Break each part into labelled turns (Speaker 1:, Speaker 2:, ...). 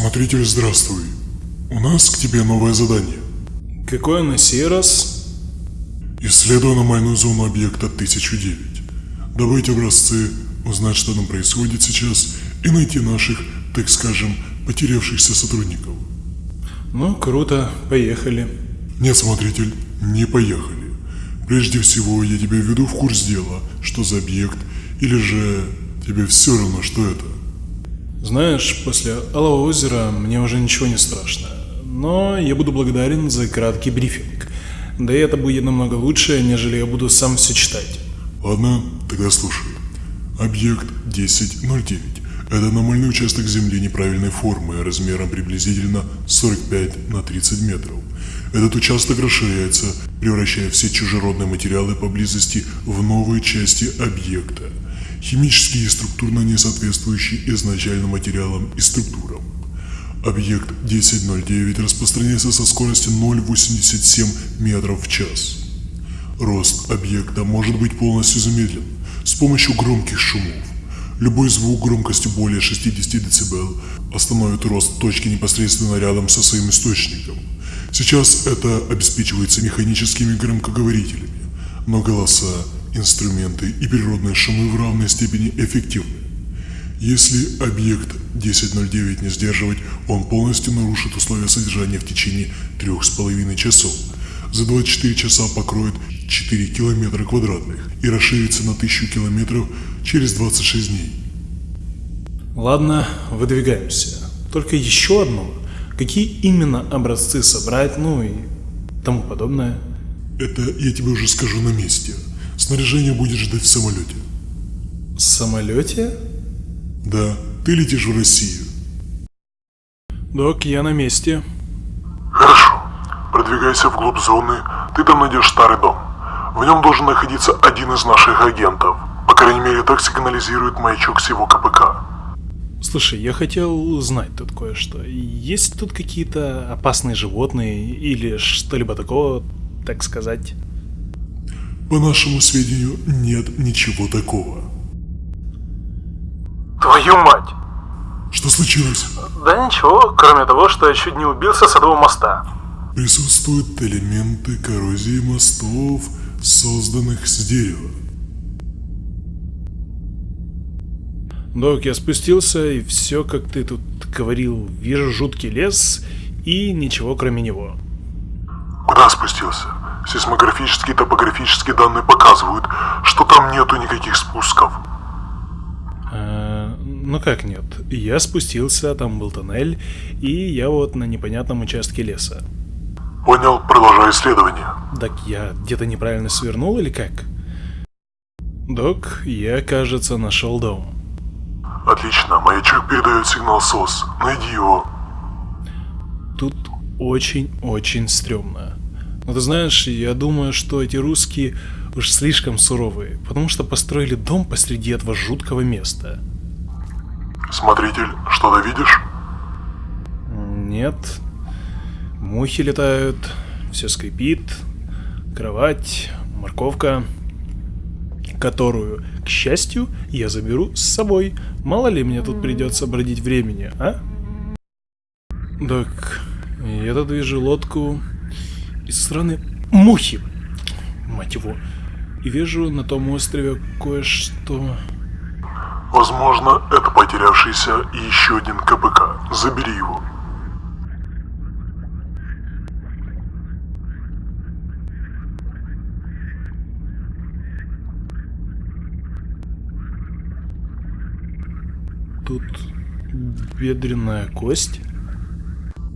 Speaker 1: Смотритель, здравствуй. У нас к тебе новое задание.
Speaker 2: Какое на сей раз?
Speaker 1: Исследуй аномальную зону объекта 1009. Добыть образцы, узнать, что там происходит сейчас, и найти наших, так скажем, потерявшихся сотрудников.
Speaker 2: Ну, круто, поехали.
Speaker 1: Нет, смотритель, не поехали. Прежде всего, я тебя введу в курс дела, что за объект, или же тебе все равно, что это.
Speaker 2: Знаешь, после Алого озера мне уже ничего не страшно. Но я буду благодарен за краткий брифинг. Да и это будет намного лучше, нежели я буду сам все читать.
Speaker 1: Ладно, тогда слушай. Объект 1009. Это аномальный участок Земли неправильной формы, размером приблизительно 45 на 30 метров. Этот участок расширяется, превращая все чужеродные материалы поблизости в новые части объекта, химически и структурно не соответствующие изначальным материалам и структурам. Объект 1009 распространяется со скоростью 0,87 метров в час. Рост объекта может быть полностью замедлен с помощью громких шумов. Любой звук громкостью более 60 дБ остановит рост точки непосредственно рядом со своим источником. Сейчас это обеспечивается механическими громкоговорителями, но голоса, инструменты и природные шумы в равной степени эффективны. Если объект 1009 не сдерживать, он полностью нарушит условия содержания в течение 3,5 часов. За 24 часа покроет 4 километра квадратных и расширится на 1000 километров через 26 дней.
Speaker 2: Ладно, выдвигаемся. Только еще одно. Какие именно образцы собрать, ну и тому подобное.
Speaker 1: Это я тебе уже скажу на месте. Снаряжение будешь ждать в самолете.
Speaker 2: В самолете?
Speaker 1: Да, ты летишь в Россию.
Speaker 2: Док, я на месте.
Speaker 1: Хорошо. Продвигайся вглубь зоны, ты там найдешь старый дом. В нем должен находиться один из наших агентов. По крайней мере, так сигнализирует маячок с его КПК.
Speaker 2: Слушай, я хотел знать тут кое-что. Есть тут какие-то опасные животные или что-либо такого, так сказать?
Speaker 1: По нашему сведению, нет ничего такого.
Speaker 2: Твою мать!
Speaker 1: Что случилось?
Speaker 2: Да ничего, кроме того, что я чуть не убился с этого моста.
Speaker 1: Присутствуют элементы коррозии мостов, созданных с дерева.
Speaker 2: Док, я спустился, и все, как ты тут говорил, вижу жуткий лес и ничего кроме него.
Speaker 1: Куда спустился? Сейсмографические и топографические данные показывают, что там нету никаких спусков.
Speaker 2: А, ну как нет? Я спустился, там был тоннель, и я вот на непонятном участке леса.
Speaker 1: Понял, продолжай исследование.
Speaker 2: Так я где-то неправильно свернул или как? Док, я, кажется, нашел дом.
Speaker 1: Отлично, маячок передает сигнал СОС. Найди его.
Speaker 2: Тут очень-очень стрёмно. Но ты знаешь, я думаю, что эти русские уж слишком суровые, потому что построили дом посреди этого жуткого места.
Speaker 1: Смотритель, что-то видишь?
Speaker 2: Нет. Мухи летают, все скрипит, кровать, морковка, которую, к счастью, я заберу с собой. Мало ли мне тут придется бродить времени, а? Так, я тут вижу лодку из страны мухи, мать его. И вижу на том острове кое-что...
Speaker 1: Возможно, это потерявшийся и еще один КПК. Забери его.
Speaker 2: Тут бедренная кость?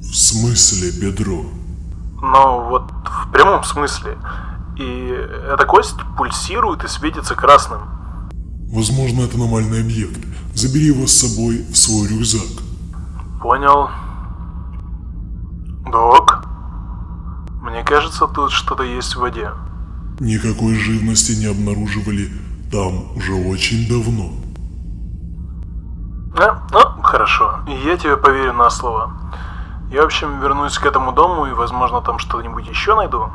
Speaker 1: В смысле бедро?
Speaker 2: Но вот в прямом смысле. И эта кость пульсирует и светится красным.
Speaker 1: Возможно, это аномальный объект. Забери его с собой в свой рюкзак.
Speaker 2: Понял. Док? Мне кажется, тут что-то есть в воде.
Speaker 1: Никакой живности не обнаруживали там уже очень давно.
Speaker 2: А, ну, хорошо. Я тебе поверю на слово. Я, в общем, вернусь к этому дому и, возможно, там что-нибудь еще найду.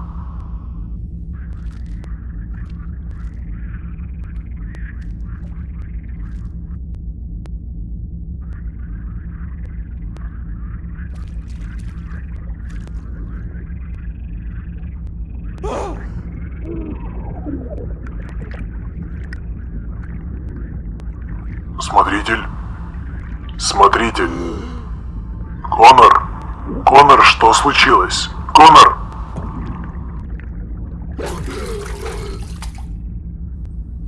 Speaker 1: Смотритель. Смотритель. Конор. Конор, что случилось? Конор?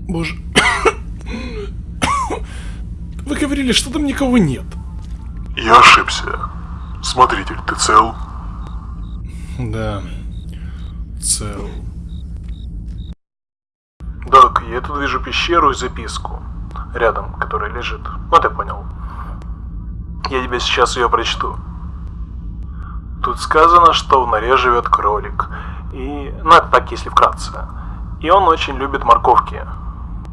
Speaker 2: Боже. Вы говорили, что там никого нет.
Speaker 1: Я ошибся. Смотритель, ты цел?
Speaker 2: Да. Цел.
Speaker 3: Док, я тут вижу пещеру и записку. Рядом, которая лежит. Ну ты понял. Я тебе сейчас ее прочту. Тут сказано, что в норе живет кролик. И... Ну это так, если вкратце. И он очень любит морковки.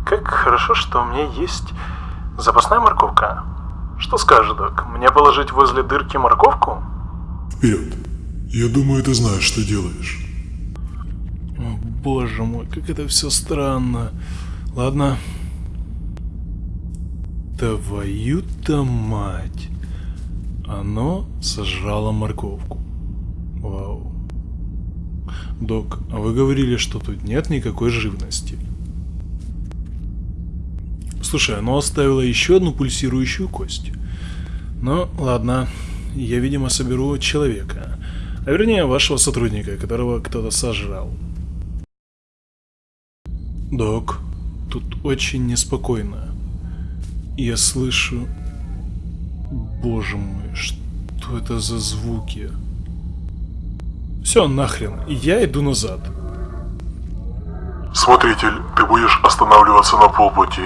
Speaker 3: Как хорошо, что у меня есть запасная морковка. Что скажешь, док? Мне положить возле дырки морковку?
Speaker 1: Вперед. Я думаю, ты знаешь, что делаешь.
Speaker 2: О, боже мой, как это все странно. Ладно. Твою-то мать. Оно сожрало морковку. Вау. Док, а вы говорили, что тут нет никакой живности. Слушай, оно оставило еще одну пульсирующую кость. Ну, ладно. Я, видимо, соберу человека. А вернее, вашего сотрудника, которого кто-то сожрал. Док, тут очень неспокойно. Я слышу... Боже мой, что это за звуки? Все, нахрен, я иду назад.
Speaker 1: Смотритель, ты будешь останавливаться на полпути.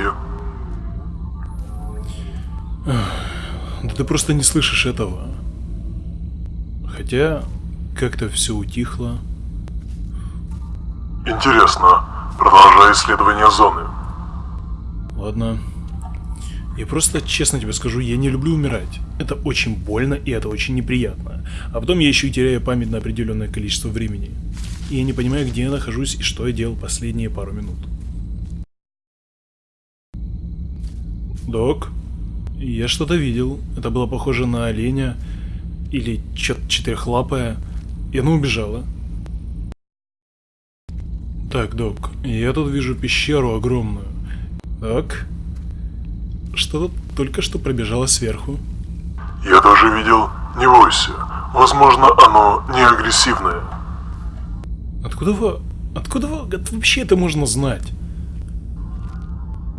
Speaker 2: Да ты просто не слышишь этого. Хотя, как-то все утихло.
Speaker 1: Интересно. Продолжай исследование зоны.
Speaker 2: Ладно. Я просто честно тебе скажу, я не люблю умирать. Это очень больно и это очень неприятно. А потом я еще и теряю память на определенное количество времени. И я не понимаю, где я нахожусь и что я делал последние пару минут. Док, я что-то видел. Это было похоже на оленя или что-то четырехлапое. И оно убежало. Так, док, я тут вижу пещеру огромную. Так. Что-то только что пробежало сверху.
Speaker 1: Я тоже видел. Не бойся. Возможно, оно не агрессивное.
Speaker 2: Откуда вы... Откуда вы... вообще это можно знать?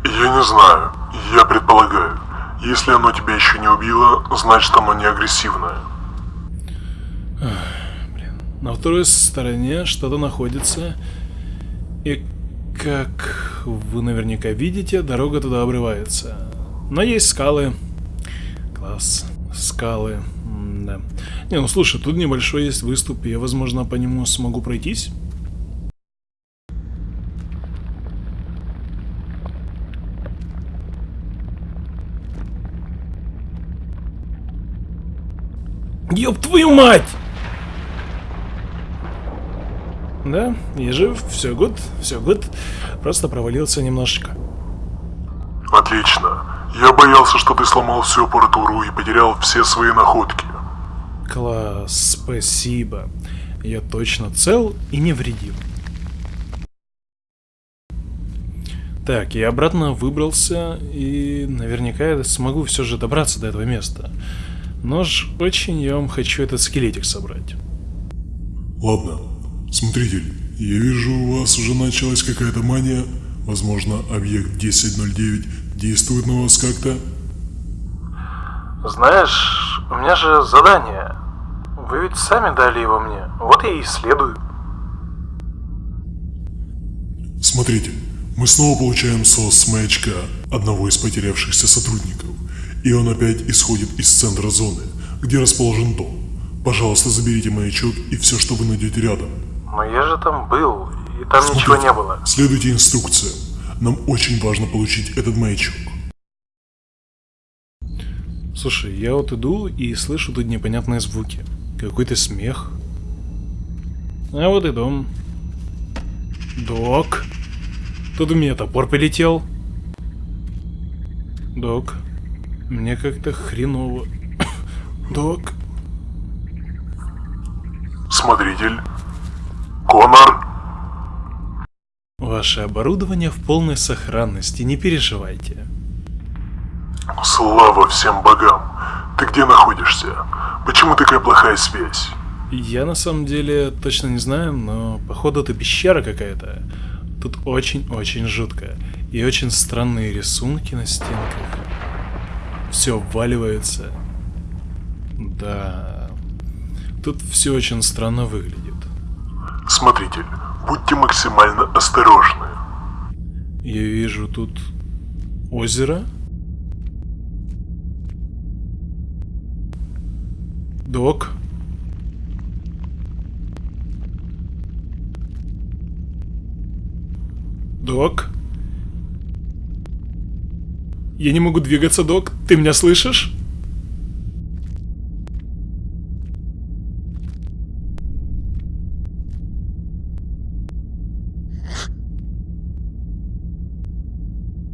Speaker 1: Я не знаю. Я предполагаю. Если оно тебя еще не убило, значит оно не агрессивное.
Speaker 2: На второй стороне что-то находится. И как вы наверняка видите, дорога туда обрывается. Но есть скалы. Класс. Скалы. М да. Не, ну слушай, тут небольшой есть выступ, я, возможно, по нему смогу пройтись. Ёб твою мать! Да, я жив, все гуд, все гуд. Просто провалился немножечко.
Speaker 1: Отлично. Я боялся, что ты сломал всю аппаратуру и потерял все свои находки.
Speaker 2: Класс, спасибо. Я точно цел и невредим. Так, я обратно выбрался, и наверняка я смогу все же добраться до этого места. Но ж очень я вам хочу этот скелетик собрать.
Speaker 1: Ладно. Смотритель, я вижу, у вас уже началась какая-то мания. Возможно, объект 1009 действует на вас как-то?
Speaker 3: Знаешь, у меня же задание. Вы ведь сами дали его мне. Вот я и исследую.
Speaker 1: Смотрите, мы снова получаем СОС с маячка одного из потерявшихся сотрудников. И он опять исходит из центра зоны, где расположен дом. Пожалуйста, заберите маячок и все, что вы найдете рядом.
Speaker 3: Но я же там был, и там
Speaker 1: Смотрите,
Speaker 3: ничего не было.
Speaker 1: Следуйте инструкциям. Нам очень важно получить этот маячок.
Speaker 2: Слушай, я вот иду и слышу тут непонятные звуки. Какой-то смех. А вот и дом. Док. Тут у меня топор полетел. Док. Мне как-то хреново. Док.
Speaker 1: Смотритель. Конор.
Speaker 2: Ваше оборудование в полной сохранности, не переживайте.
Speaker 1: Слава всем богам! Ты где находишься? Почему такая плохая связь?
Speaker 2: Я на самом деле точно не знаю, но походу это пещера какая-то. Тут очень-очень жутко. И очень странные рисунки на стенках. Все обваливается. Да. Тут все очень странно выглядит.
Speaker 1: Смотритель, будьте максимально осторожны.
Speaker 2: Я вижу тут озеро. Док. Док. Я не могу двигаться, док. Ты меня слышишь?